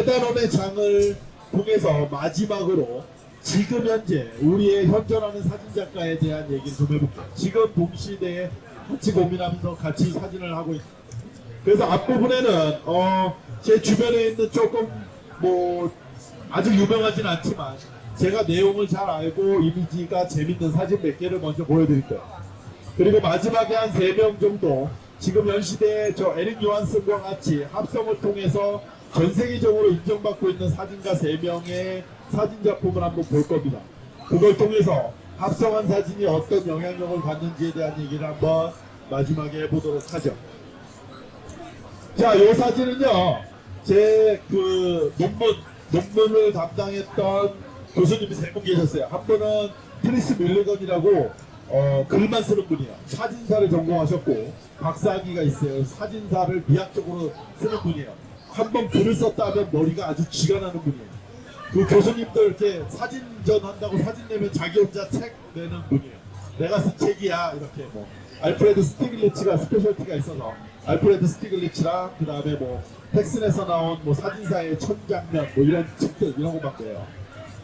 세단원의 장을 통해서 마지막으로 지금 현재 우리의 현존하는 사진작가에 대한 얘기를 좀 해볼게요. 지금 동시대에 같이 고민하면서 같이 사진을 하고 있습니다. 그래서 앞부분에는 어, 제 주변에 있는 조금 뭐 아주 유명하진 않지만 제가 내용을 잘 알고 이미지가 재밌는 사진 몇 개를 먼저 보여드릴 거예요. 그리고 마지막에 한세명 정도 지금 현 시대에 저 에릭 요한슨과 같이 합성을 통해서 전 세계적으로 인정받고 있는 사진가 세 명의 사진 작품을 한번 볼 겁니다. 그걸 통해서 합성한 사진이 어떤 영향력을 갖는지에 대한 얘기를 한번 마지막에 해보도록 하죠. 자, 이 사진은요, 제 그 논문, 논문을 담당했던 교수님이 세 분 계셨어요. 한 분은 트리스 밀리건이라고 어, 글만 쓰는 분이에요. 사진사를 전공하셨고, 박사학위가 있어요. 사진사를 미학적으로 쓰는 분이에요. 한 번 글을 썼다 하면 머리가 아주 쥐가 나는 분이에요. 그 교수님도 이렇게 사진전 한다고 사진 내면 자기 혼자 책 내는 분이에요. 내가 쓴 책이야. 이렇게 뭐. 알프레드 스티글리츠가 specialty가 있어서 알프레드 스티글리츠랑 그 다음에 뭐 타셴에서 나온 뭐 사진사의 명장면 뭐 이런 책들 이런 거 만들어요.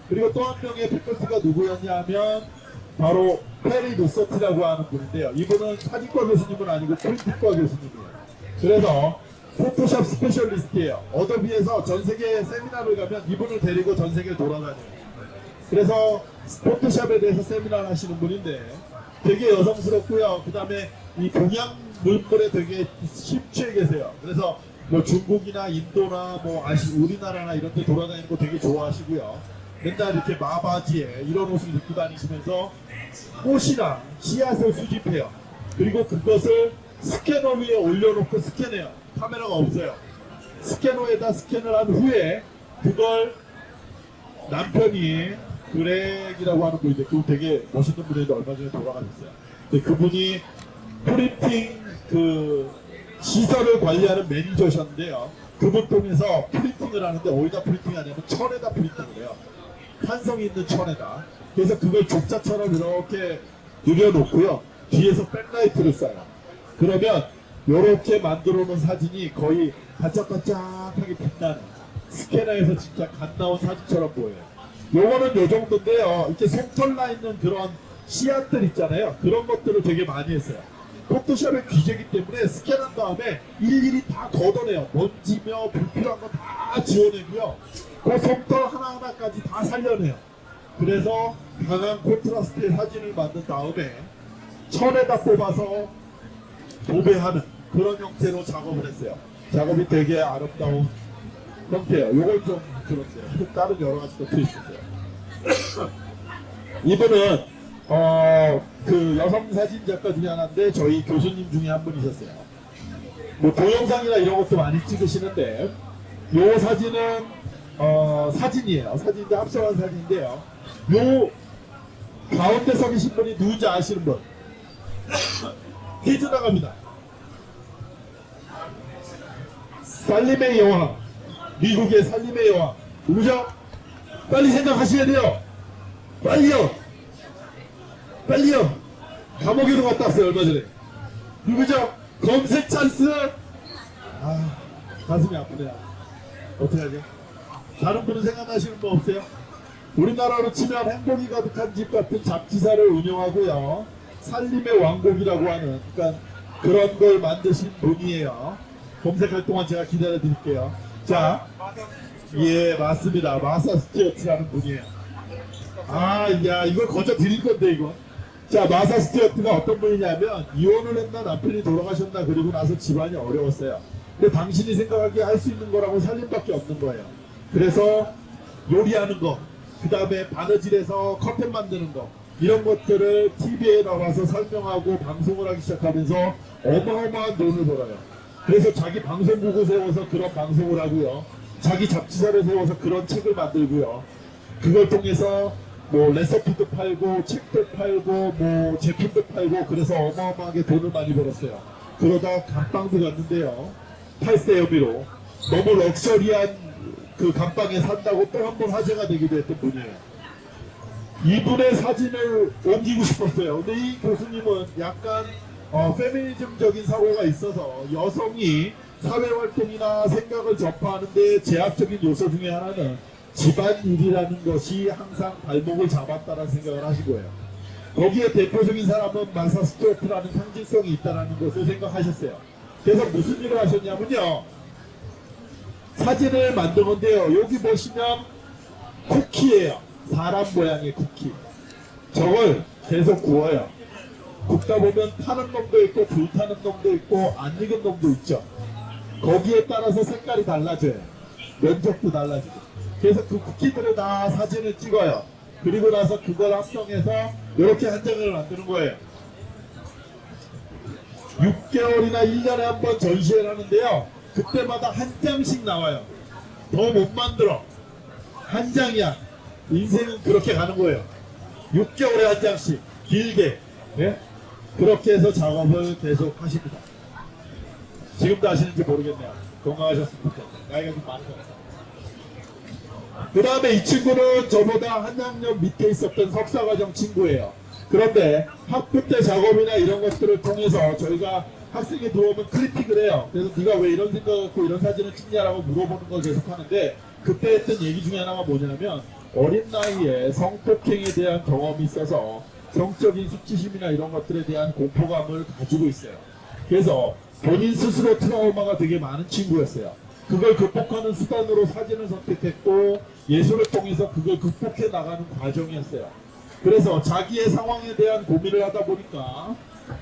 그리고 또 한 명의 faculty가 누구였냐 하면 바로 페리 노서티라고 하는 분인데요. 이분은 사진과 교수님은 아니고 print과 교수님이에요. 그래서 포토샵 specialist예요. 어도비에서 전 세계 세미나를 가면 이분을 데리고 전 세계를 돌아다녀요. 그래서 포토샵에 대해서 세미나를 하시는 분인데 되게 여성스럽고요. 그 다음에 이 동양 문물에 되게 심취해 계세요. 그래서 뭐 중국이나 인도나 뭐 아시 우리나라나 이런 데 돌아다니는 거 되게 좋아하시고요. 맨날 이렇게 마바지에 이런 옷을 입고 다니시면서 꽃이랑 씨앗을 수집해요. 그리고 그것을 스캐너 위에 올려놓고 스캔해요. 카메라가 없어요. 스캐너에다 스캔을 한 후에 그걸 남편이 그렉이라고 하는 분인데 그분 되게 멋있는 분인데 얼마 전에 돌아가셨어요. 근데 그분이 프린팅 그 시설을 관리하는 매니저셨는데요. 그분 통해서 printing을 하는데 어디다 printing 하냐면 천에다 printing을 해요. 탄성이 있는 천에다. 그래서 그걸 족자처럼 이렇게 늘여놓고요. 뒤에서 backlight를 쏴요. 그러면 이렇게 만들어 놓은 사진이 거의 반짝반짝하게 빛나는 스캐너에서 진짜 갓 나온 사진처럼 보여요. 요거는 요 정도인데요. 이렇게 솜털 나 있는 그런 씨앗들 있잖아요. 그런 것들을 되게 많이 했어요. 포토샵의 귀재기 때문에 스캔한 다음에 일일이 다 걷어내요. 먼지며 불필요한 거 다 지워내고요. 그 솜털 하나하나까지 다 살려내요. 그래서 강한 콘트라스트의 사진을 만든 다음에 천에다 뽑아서 도배하는 그런 형태로 작업을 했어요. 작업이 되게 아름다운 형태예요. 요걸 좀 들었어요. 다른 여러 가지 것도 있었어요. 이분은 어, 그 여성 사진 작가 중에 하나인데 저희 교수님 중에 한 분이셨어요. 뭐 동영상이나 이런 것도 많이 찍으시는데 요 사진은 어, 사진이에요. 사진인데 합성한 사진인데요. 요 가운데 서 계신 분이 누군지 아시는 분? 퀴즈 나갑니다. 살림의 여왕 미국의 살림의 여왕. 누구죠? 빨리 생각하셔야 돼요. 빨리요. 빨리요. 감옥에도 갔다 왔어요 얼마 전에. 누구죠? 검색 찬스! 아 가슴이 아프네요. 어떻게 하죠? 다른 분은 생각나시는 분 없어요? 우리나라로 치면 행복이 가득한 집 같은 잡지사를 운영하고요. 살림의 왕국이라고 하는 그러니까 그런 걸 만드신 분이에요 검색할 동안 제가 기다려 드릴게요. 자, 예, 맞습니다. 마사 스튜어트라는 분이에요. 아, 야, 이걸 거저 드릴 건데, 이거. 자, 마사 스튜어트가 어떤 분이냐면, 이혼을 했나 남편이 돌아가셨나, 그리고 나서 집안이 어려웠어요. 근데 당신이 생각하기에 할 수 있는 거라고 살림밖에 없는 거예요. 그래서 요리하는 거, 그 다음에 바느질에서 커튼 만드는 거, 이런 것들을 TV에 나와서 설명하고 방송을 하기 시작하면서 어마어마한 돈을 벌어요. 그래서 자기 방송국을 세워서 그런 방송을 하고요. 자기 잡지사를 세워서 그런 책을 만들고요. 그걸 통해서 뭐 레시피도 팔고 책도 팔고 뭐 제품도 팔고 그래서 어마어마하게 돈을 많이 벌었어요. 그러다 감방도 갔는데요. 탈세 혐의로 너무 럭셔리한 그 감방에 산다고 또 한 번 화제가 되기도 했던 분이에요. 이분의 사진을 옮기고 싶었어요. 근데 이 교수님은 약간 어, 페미니즘적인 사고가 있어서 여성이 사회활동이나 생각을 접하는데 제약적인 요소 중에 하나는 집안일이라는 것이 항상 발목을 잡았다는 생각을 거예요. 거기에 대표적인 사람은 마사 스튜어트라는 상징성이 있다는 것을 생각하셨어요. 그래서 무슨 일을 하셨냐면요. 사진을 만든 건데요. 여기 보시면 쿠키예요. 사람 모양의 쿠키. 저걸 계속 구워요. 굽다 보면 타는 놈도 있고 불타는 놈도 있고 안 익은 놈도 있죠. 거기에 따라서 색깔이 달라져요. 면적도 달라지고. 그래서 그 쿠키들을 다 사진을 찍어요. 그리고 나서 그걸 합성해서 이렇게 한 장을 만드는 거예요. 6개월이나 1년에 한 번 전시회를 하는데요. 그때마다 한 장씩 나와요. 더 못 만들어. 한 장이야. 인생은 그렇게 가는 거예요. 6개월에 한 장씩. 길게. 예? 그렇게 해서 작업을 계속 하십니다. 지금도 하시는지 모르겠네요. 건강하셨으면 좋겠네요. 나이가 좀 많은 것 같아요. 그 다음에 이 친구는 저보다 한 학년 밑에 있었던 석사과정 친구예요. 그런데 학부 때 작업이나 이런 것들을 통해서 저희가 학생이 들어오면 클리핑을 해요. 그래서 네가 왜 이런 생각 갖고 이런 사진을 찍냐라고 물어보는 걸 계속 하는데 그때 했던 얘기 중에 하나가 뭐냐면 어린 나이에 성폭행에 대한 경험이 있어서 성적인 수치심이나 이런 것들에 대한 공포감을 가지고 있어요. 그래서 본인 스스로 트라우마가 되게 많은 친구였어요. 그걸 극복하는 수단으로 사진을 선택했고 예술을 통해서 그걸 극복해 나가는 과정이었어요. 그래서 자기의 상황에 대한 고민을 하다 보니까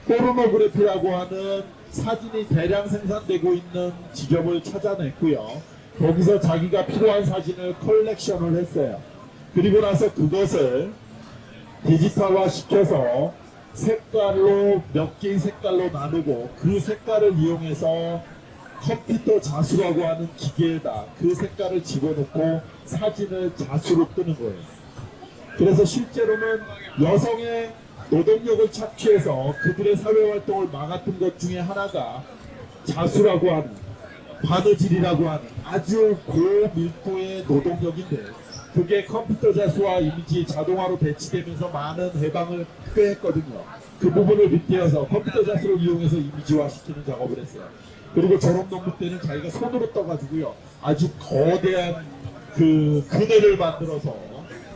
포르노그래피라고 하는 사진이 대량 생산되고 있는 지점을 찾아냈고요. 거기서 자기가 필요한 사진을 컬렉션을 했어요. 그리고 나서 그것을 디지털화 시켜서 색깔로 몇 개의 색깔로 나누고 그 색깔을 이용해서 컴퓨터 자수라고 하는 기계에다 그 색깔을 집어넣고 사진을 자수로 뜨는 거예요. 그래서 실제로는 여성의 노동력을 착취해서 그들의 사회활동을 막았던 것 중에 하나가 자수라고 하는 바느질이라고 하는 아주 고밀도의 노동력인데 그게 컴퓨터 자수와 이미지 자동화로 배치되면서 많은 해방을 꾀했거든요. 그 부분을 빗대어서 컴퓨터 자수를 이용해서 이미지화 시키는 작업을 했어요. 그리고 저런 놈들 때는 자기가 손으로 떠가지고요. 아주 거대한 그 그네를 만들어서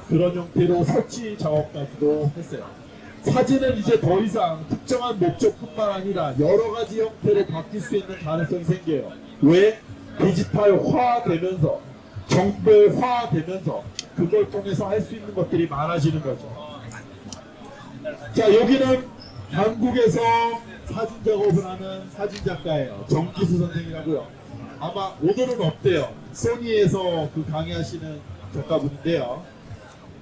그런 형태로 설치 작업까지도 했어요. 사진은 이제 더 이상 특정한 목적뿐만 아니라 여러 가지 형태로 바뀔 수 있는 가능성이 생겨요. 왜? 디지털화 되면서 정보화 되면서 그걸 통해서 할 수 있는 것들이 많아지는 거죠. 자 여기는 한국에서 사진 작업을 하는 사진 작가예요. 정기수 선생이라고요. 아마 오늘은 없대요. 소니에서 그 강의하시는 작가분인데요.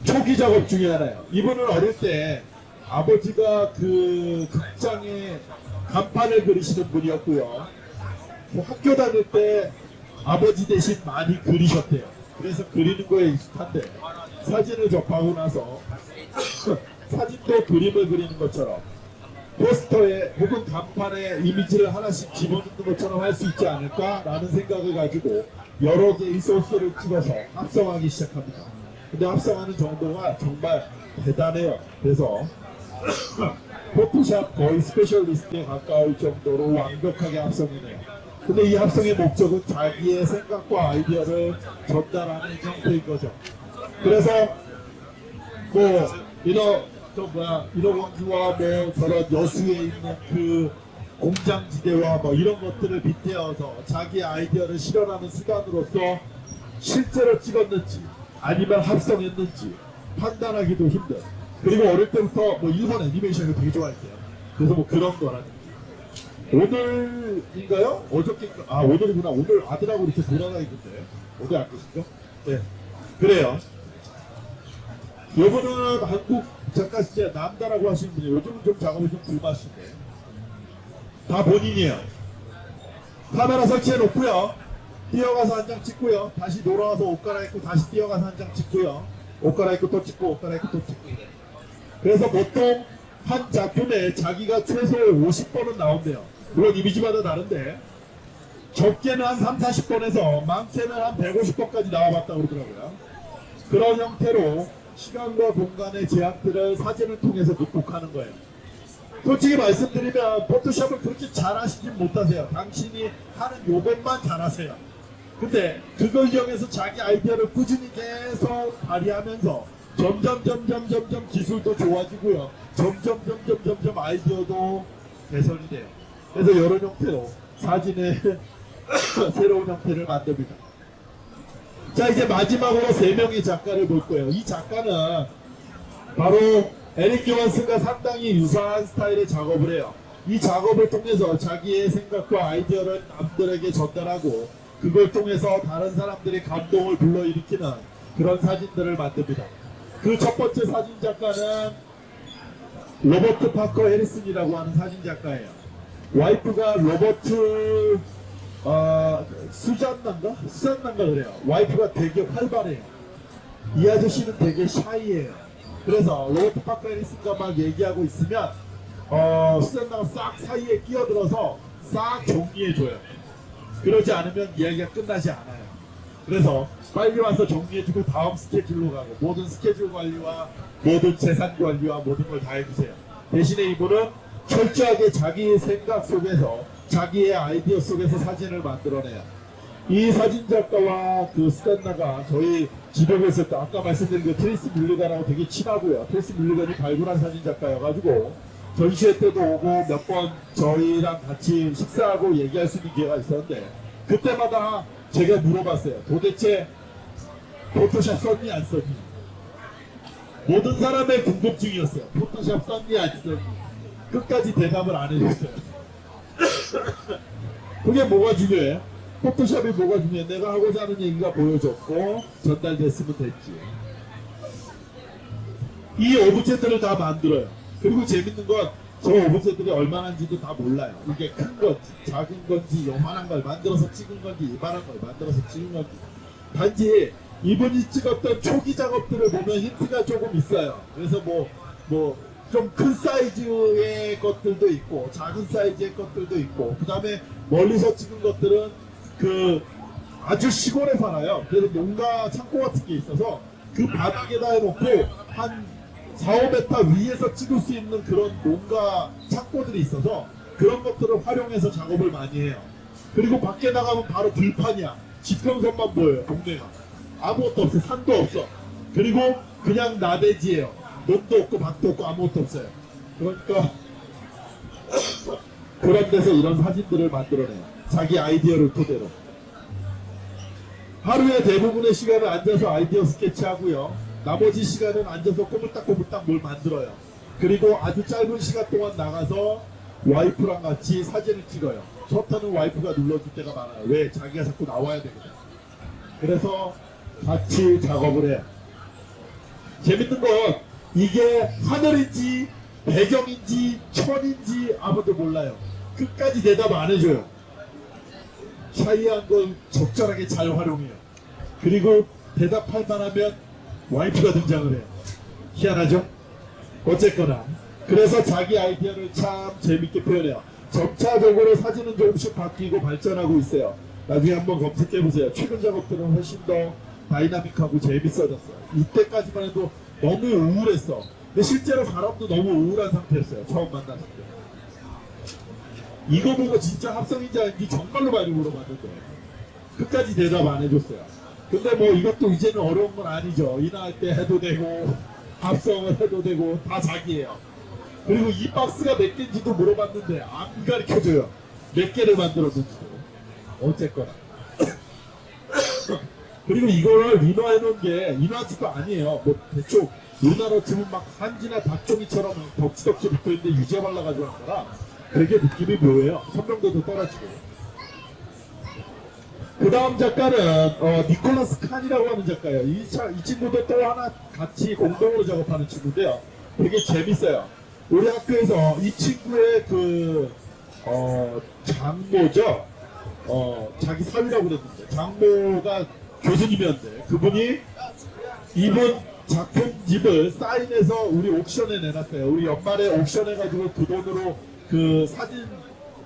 초기 작업 중에 하나예요. 이분은 어릴 때 아버지가 그 극장에 간판을 그리시는 분이었고요. 그 학교 다닐 때 아버지 대신 많이 그리셨대요. 그래서 그리는 거에 익숙한데 사진을 접하고 나서 사진도 그림을 그리는 것처럼 포스터에 혹은 간판에 이미지를 하나씩 집어넣는 것처럼 할 수 있지 않을까라는 생각을 가지고 여러 개의 소스를 찍어서 합성하기 시작합니다. 근데 합성하는 정도가 정말 대단해요. 그래서 포토샵 거의 specialist에 가까울 정도로 완벽하게 합성해내요. 근데 이 합성의 목적은 자기의 생각과 아이디어를 전달하는 형태인 거죠. 그래서 뭐 이런 저 뭐야 인어공주와 뭐 저런 여수에 있는 그 공장지대와 뭐 이런 것들을 빗대어서 자기 아이디어를 실현하는 수단으로서 실제로 찍었는지 아니면 합성했는지 판단하기도 힘든. 그리고 어릴 때부터 뭐 일본 애니메이션을 되게 좋아했대요. 그래서 뭐 그런 거라든지 오늘인가요? 어저께 아 오늘이구나. 오늘 아들하고 이렇게 돌아다니는데. 어디 안 계시죠? 네 그래요. 요거는 한국 작가 진짜 남다라고 하시는 분이에요 요즘은 좀 작업이 좀 불맛인데 다 본인이에요. 카메라 설치해 놓고요. 뛰어가서 한 장 찍고요. 다시 돌아와서 옷 갈아입고 다시 뛰어가서 한 장 찍고요. 옷 갈아입고 또 찍고 옷 갈아입고 또 찍고. 그래서 보통 한 작품에 자기가 최소 50번은 나온대요. 물론 이미지마다 다른데 적게는 한 3, 40번에서 많게는 한 150번까지 나와봤다고 그러더라고요. 그런 형태로 시간과 공간의 제약들을 사진을 통해서 극복하는 거예요. 솔직히 말씀드리면 포토샵을 그렇게 잘하시진 못하세요. 당신이 하는 요것만 잘하세요. 근데 그걸 이용해서 자기 아이디어를 꾸준히 계속 발휘하면서 점점 점점 점점 기술도 좋아지고요. 점점 점점 점점 아이디어도 개선이 돼요. 그래서 이런 형태로 사진의 새로운 형태를 만듭니다. 자 이제 마지막으로 세 명의 작가를 볼 거예요. 이 작가는 바로 에릭 요한슨과 상당히 유사한 스타일의 작업을 해요. 이 작업을 통해서 자기의 생각과 아이디어를 남들에게 전달하고 그걸 통해서 다른 사람들의 감동을 불러일으키는 그런 사진들을 만듭니다. 그 첫 번째 사진 작가는 로버트 파커 해리슨이라고 하는 사진 작가예요. 와이프가 로버트 어, 수잔난가? 수잔난가 그래요. 와이프가 되게 활발해요. 이 아저씨는 되게 샤이해요. 그래서 로버트 파커 해리슨과 막 얘기하고 있으면 어, 수잔나가 싹 사이에 끼어들어서 싹 정리해줘요. 그러지 않으면 이야기가 끝나지 않아요. 그래서 빨리 와서 정리해주고 다음 스케줄로 가고 모든 스케줄 관리와 모든 재산 관리와 모든 걸 다 해주세요. 대신에 이분은 철저하게 자기의 생각 속에서 자기의 아이디어 속에서 사진을 만들어내요. 이 사진 작가와 그 스탠나가 저희 지도에 있을 때 아까 말씀드린 그 트레이스 밀리건하고 되게 친하고요. 트레이스 밀리건이 발굴한 사진 작가여가지고 전시회 때도 오고 몇 번 저희랑 같이 식사하고 얘기할 수 있는 기회가 있었는데 그때마다 제가 물어봤어요. 도대체 포토샵 썼니 안 썼니? 모든 사람의 궁금증이었어요. 포토샵 썼니 안 썼니? 끝까지 대답을 안 해줬어요. 그게 뭐가 중요해? 포토샵이 뭐가 중요해? 내가 하고자 하는 얘기가 보여줬고 전달됐으면 됐지. 이 object를 다 만들어요. 그리고 재밌는 건 저 object들이 얼마나인지도 다 몰라요. 이게 큰 건지, 작은 건지, 요만한 걸 만들어서 찍은 건지, 이만한 걸 만들어서 찍은 건지. 단지 이분이 찍었던 초기 작업들을 보면 힌트가 조금 있어요. 그래서 뭐, 뭐, 좀 큰 사이즈의 것들도 있고, 작은 사이즈의 것들도 있고, 그 다음에 멀리서 찍은 것들은 그 아주 시골에 살아요. 그래서 농가 창고 같은 게 있어서 그 바닥에다 해놓고 한 4, 5m 위에서 찍을 수 있는 그런 농가 창고들이 있어서 그런 것들을 활용해서 작업을 많이 해요. 그리고 밖에 나가면 바로 들판이야. 지평선만 보여요, 동네가. 아무것도 없어, 산도 없어. 그리고 그냥 나대지예요. 논도 없고 밭도 없고 아무것도 없어요. 그러니까 그런 데서 이런 사진들을 만들어내요. 자기 아이디어를 토대로. 하루에 대부분의 시간을 앉아서 아이디어 스케치하고요. 나머지 시간은 앉아서 꼬물딱꼬물딱 뭘 만들어요. 그리고 아주 짧은 시간 동안 나가서 와이프랑 같이 사진을 찍어요. 셔터는 와이프가 눌러줄 때가 많아요. 왜? 자기가 자꾸 나와야 되거든. 그래서 같이 작업을 해요. 재밌는 건 이게 하늘인지 배경인지 천인지 아무도 몰라요. 끝까지 대답 안 해줘요. 샤이한 걸 적절하게 잘 활용해요. 그리고 대답할 만하면 와이프가 등장을 해요. 희한하죠? 어쨌거나 그래서 자기 아이디어를 참 재밌게 표현해요. 점차적으로 사진은 조금씩 바뀌고 발전하고 있어요. 나중에 한번 검색해 보세요. 최근 작업들은 훨씬 더 다이나믹하고 재밌어졌어요. 이때까지만 해도 너무 우울했어. 근데 실제로 사람도 너무 우울한 상태였어요. 처음 만났을 때. 이거 보고 진짜 합성인지 아닌지 정말로 많이 물어봤는데 끝까지 대답 안 해줬어요. 근데 뭐 이것도 이제는 어려운 건 아니죠. 인화할 때 해도 되고 합성을 해도 되고 다 자기예요. 그리고 이 박스가 몇 개인지도 물어봤는데 안 가르쳐줘요. 몇 개를 만들었는지도. 어쨌거나. 그리고 이걸 인화해 놓은 게 인화지도 아니에요. 뭐 대충 우리나라 치면 막 한지나 닭종이처럼 덕지덕지 붙어있는데 유제 발라가지고 한 거라 되게 느낌이 묘해요. 선명도도 떨어지고. 그 다음 작가는 어, 니콜라스 칸이라고 하는 작가예요. 이, 차, 이 친구도 또 하나 같이 공동으로 작업하는 친구인데요. 되게 재밌어요. 우리 학교에서 이 친구의 그 어, 장모죠. 어, 자기 사위라고 그랬는데 장모가 교수님이었는데 그분이 이분 작품집을 사인해서 우리 옥션에 내놨어요. 우리 연말에 옥션 해 가지고 그 돈으로 그 사진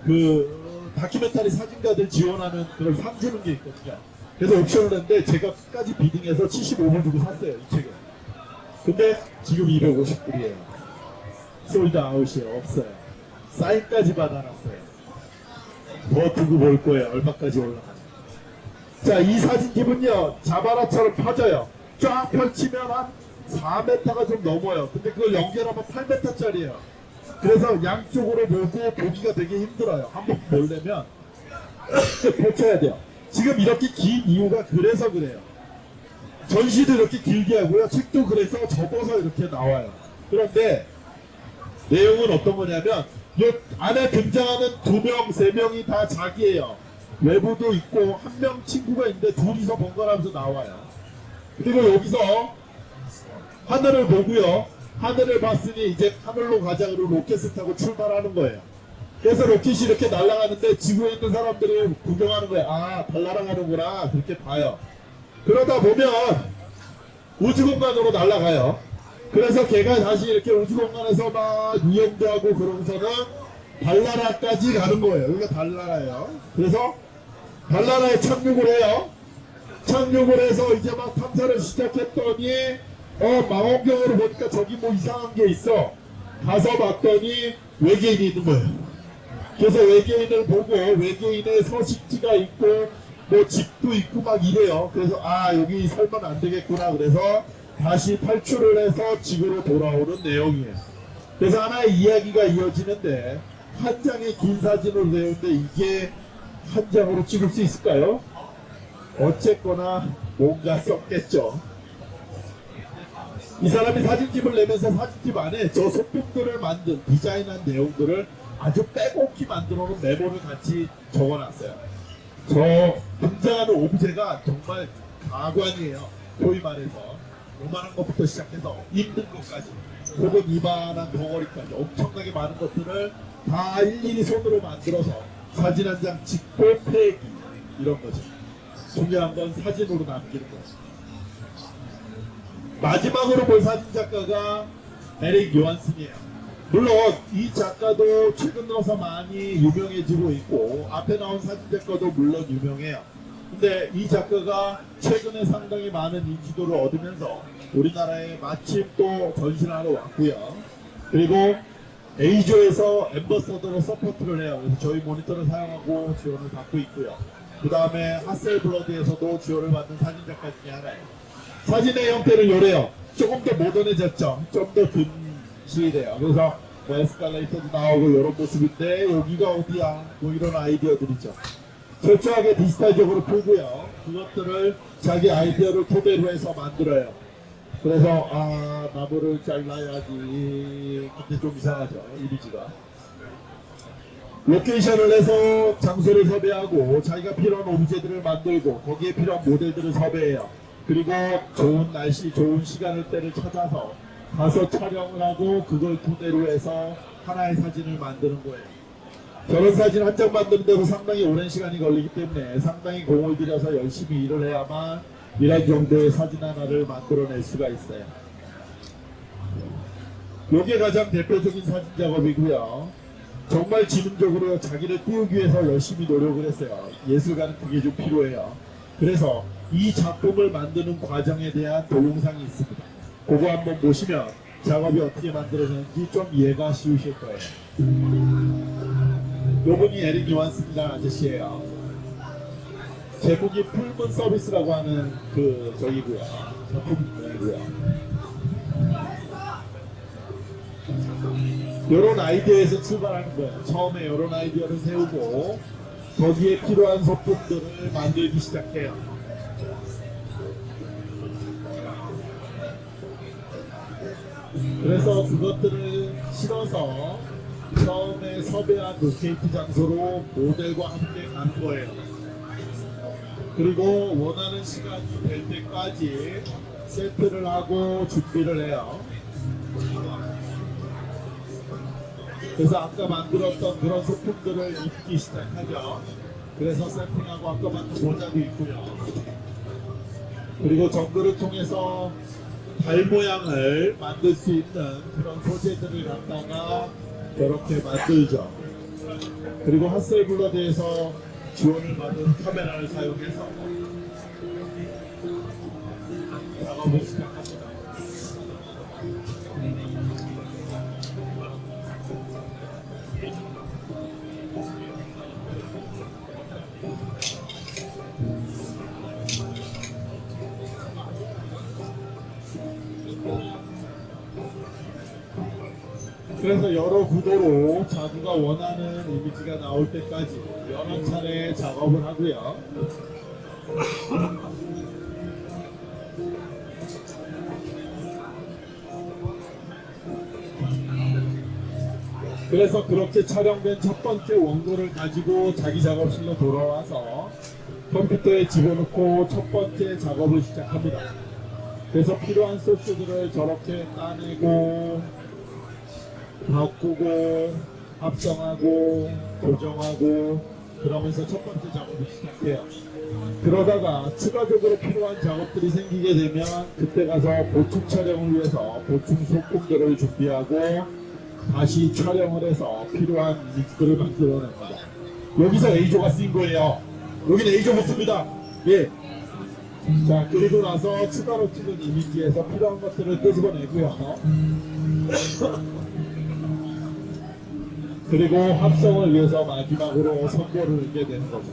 그 다큐멘터리 사진가들 지원하는 그런 상 주는 게 있거든요. 그래서 옥션을 했는데 제가 끝까지 비딩해서 75불 주고 샀어요 이 책을. 근데 지금 250불이에요. 솔드 아웃이 없어요. 사인까지 받아놨어요. 더 두고 볼 거예요. 얼마까지 올라가는지. 자, 이 사진집은요, 자바라처럼 펴져요. 쫙 펼치면 한 4m가 좀 넘어요. 근데 그걸 연결하면 8m짜리예요. 그래서 양쪽으로 보고 보기가 되게 힘들어요. 한번 보려면 펼쳐야 돼요. 지금 이렇게 긴 이유가 그래서 그래요. 전시도 이렇게 길게 하고요. 책도 그래서 접어서 이렇게 나와요. 그런데 내용은 어떤 거냐면 이 안에 등장하는 두 명, 세 명이 다 자기예요. 외부도 있고 한 명 친구가 있는데 둘이서 번갈아가면서 나와요. 그리고 여기서 하늘을 보고요. 하늘을 봤으니 이제 하늘로 가자 그러고 로켓을 타고 출발하는 거예요. 그래서 로켓이 이렇게 날아가는데 지구에 있는 사람들이 구경하는 거예요. 아, 달 날아가는구나. 그렇게 봐요. 그러다 보면 우주 공간으로 날아가요. 그래서 걔가 다시 이렇게 우주 공간에서 막 유영도 하고 그러고서는 달나라까지 가는 거예요. 여기가 달나라예요. 그래서 달나라에 착륙을 해요. 착륙을 해서 이제 막 탐사를 시작했더니 어 망원경으로 보니까 저기 뭐 이상한 게 있어. 가서 봤더니 외계인이 있는 거예요. 그래서 외계인을 보고 외계인의 서식지가 있고 뭐 집도 있고 막 이래요. 그래서 아 여기 살면 안 되겠구나. 그래서 다시 탈출을 해서 지구로 돌아오는 내용이에요. 그래서 하나의 이야기가 이어지는데 한 장의 긴 사진으로 되어 있는데 이게 한 장으로 찍을 수 있을까요? 어쨌거나 뭔가 썼겠죠. 이 사람이 사진집을 내면서 사진집 안에 저 소품들을 만든 디자인한 내용들을 아주 빼곡히 만들어 놓은 메모를 같이 적어놨어요. 저 등장하는 오브제가 정말 가관이에요. 소위 말해서 요만한 것부터 시작해서 힘든 것까지 혹은 이만한 덩어리까지 엄청나게 많은 것들을 다 일일이 손으로 만들어서 사진 한 장 찍고 폐기 이런 거죠. 중요한 건 사진으로 남기는 거죠. 마지막으로 볼 사진 작가가 에릭 요한슨이에요. 물론 이 작가도 최근 들어서 많이 유명해지고 있고 앞에 나온 사진 작가도 물론 유명해요. 근데 이 작가가 최근에 상당히 많은 인지도를 얻으면서 우리나라에 마침 또 전시를 하러 왔고요. 그리고 A조에서 엠버서더로 서포트를 해요. 그래서 저희 모니터를 사용하고 지원을 받고 있고요. 그 다음에 하셀블러드에서도 지원을 받는 사진 작가 중에 하나예요. 사진의 형태는 요래요. 조금 더 모던해졌죠. 좀 더 근실해요. 그래서 뭐 에스컬레이터도 나오고 이런 모습인데 여기가 어디야? 뭐 이런 아이디어들이죠. 철저하게 디지털적으로 풀고요. 그것들을 자기 아이디어를 토대로 해서 만들어요. 그래서 아 나무를 잘라야지. 근데 좀 이상하죠. 이미지가. 로케이션을 해서 장소를 섭외하고 자기가 필요한 오브제들을 만들고 거기에 필요한 모델들을 섭외해요. 그리고 좋은 날씨, 좋은 시간을 때를 찾아서 가서 촬영을 하고 그걸 토대로 해서 하나의 사진을 만드는 거예요. 저런 사진 한 장 만드는데도 상당히 오랜 시간이 걸리기 때문에 상당히 공을 들여서 열심히 일을 해야만 이런 정도의 사진 하나를 만들어낼 수가 있어요. 이게 가장 대표적인 사진 작업이고요. 정말 지능적으로 자기를 띄우기 위해서 열심히 노력을 했어요. 예술가는 그게 좀 필요해요. 그래서 이 작품을 만드는 과정에 대한 동영상이 있습니다. 그거 한번 보시면 작업이 어떻게 만들어졌는지 좀 이해가 쉬우실 거예요. 요분이 에릭 요한슨이라는 아저씨예요. 제목이 Full Moon Service라고 하는 그 저기고요. 작품이고요. 이런 아이디어에서 출발하는 거예요. 처음에 이런 아이디어를 세우고 거기에 필요한 소품들을 만들기 시작해요. 그래서 그것들을 실어서 처음에 섭외한 locate 장소로 모델과 함께 가는 거예요. 그리고 원하는 시간이 될 때까지 세트를 하고 준비를 해요. 그래서 아까 만들었던 그런 소품들을 입기 시작하죠. 그래서 세팅하고 아까 만든 모자도 있고요. 그리고 정글을 통해서 달 모양을 만들 수 있는 그런 소재들을 갖다가 이렇게 만들죠. 그리고 핫셀블러드에서 지원을 받은 카메라를 사용해서 작업을 시 그래서 여러 구도로 자두가 원하는 이미지가 나올 때까지 여러 차례 작업을 하고요. 그래서 그렇게 촬영된 첫 번째 원고를 가지고 자기 작업실로 돌아와서 컴퓨터에 집어넣고 첫 번째 작업을 시작합니다. 그래서 필요한 소스들을 저렇게 따내고 바꾸고 합성하고 조정하고 그러면서 첫 번째 작업을 시작해요. 그러다가 추가적으로 필요한 작업들이 생기게 되면 그때 가서 보충 촬영을 위해서 보충 소품들을 준비하고 다시 촬영을 해서 필요한 믹스를 만들어냅니다. 여기서 A조가 쓰인 거예요. 여기는 A조 못 씁니다. 예. 자, 그리고 나서 추가로 찍은 이미지에서 필요한 것들을 끄집어내고요. 그리고 합성을 위해서 마지막으로 선보를 넣게 되는 거죠.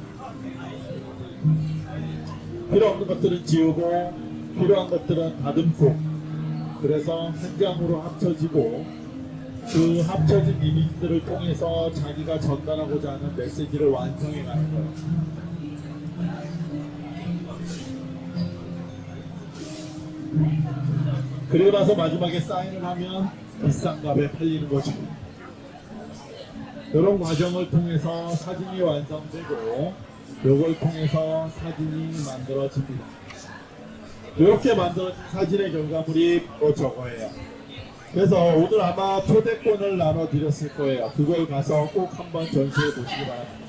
필요 없는 것들은 지우고 필요한 것들은 다듬고 그래서 한 장으로 합쳐지고 그 합쳐진 이미지들을 통해서 자기가 전달하고자 하는 메시지를 완성해 가는 거예요. 그리고 나서 마지막에 사인을 하면 비싼 값에 팔리는 거죠. 이런 과정을 통해서 사진이 완성되고 이걸 통해서 사진이 만들어집니다. 이렇게 만들어진 사진의 결과물이 바로 저거예요. 그래서 오늘 아마 초대권을 나눠드렸을 거예요. 그걸 가서 꼭 한번 전시해 보시기 바랍니다.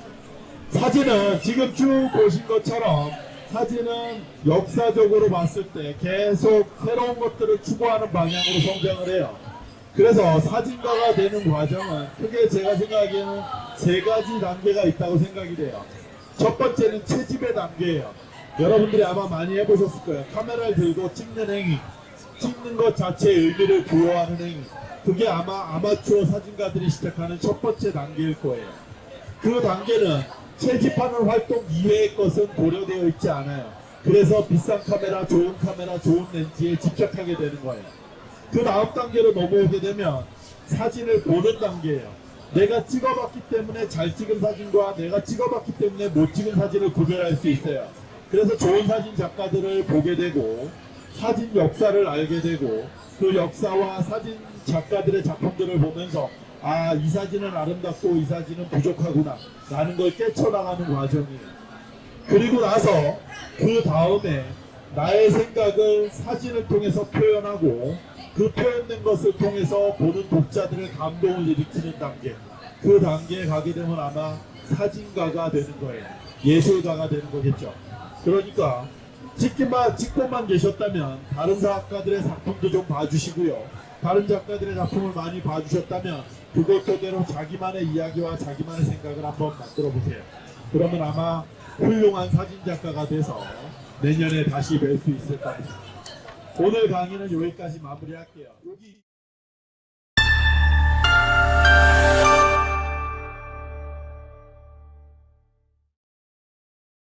사진은 지금 쭉 보신 것처럼 사진은 역사적으로 봤을 때 계속 새로운 것들을 추구하는 방향으로 성장을 해요. 그래서 사진가가 되는 과정은 크게 제가 생각하기에는 세 가지 단계가 있다고 생각이 돼요. 첫 번째는 채집의 단계예요. 여러분들이 아마 많이 해보셨을 거예요. 카메라를 들고 찍는 행위. 찍는 것 자체의 의미를 부여하는 행위. 그게 아마 아마추어 사진가들이 시작하는 첫 번째 단계일 거예요. 그 단계는 채집하는 활동 이외의 것은 고려되어 있지 않아요. 그래서 비싼 카메라, 좋은 카메라, 좋은 렌즈에 집착하게 되는 거예요. 그 다음 단계로 넘어오게 되면 사진을 보는 단계예요. 내가 찍어봤기 때문에 잘 찍은 사진과 내가 찍어봤기 때문에 못 찍은 사진을 구별할 수 있어요. 그래서 좋은 사진 작가들을 보게 되고 사진 역사를 알게 되고 그 역사와 사진 작가들의 작품들을 보면서 아 이 사진은 아름답고 이 사진은 부족하구나 라는 걸 깨쳐나가는 과정이에요. 그리고 나서 그 다음에 나의 생각을 사진을 통해서 표현하고 그 표현된 것을 통해서 보는 독자들의 감동을 일으키는 단계. 그 단계에 가게 되면 아마 사진가가 되는 거예요. 예술가가 되는 거겠죠. 그러니까 찍기만 찍고만 계셨다면 다른 작가들의 작품도 좀 봐주시고요. 다른 작가들의 작품을 많이 봐주셨다면 그것 그대로 자기만의 이야기와 자기만의 생각을 한번 만들어 보세요. 그러면 아마 훌륭한 사진 작가가 돼서 내년에 다시 뵐 수 있을 겁니다 오늘 강의는 여기까지 마무리할게요. 여기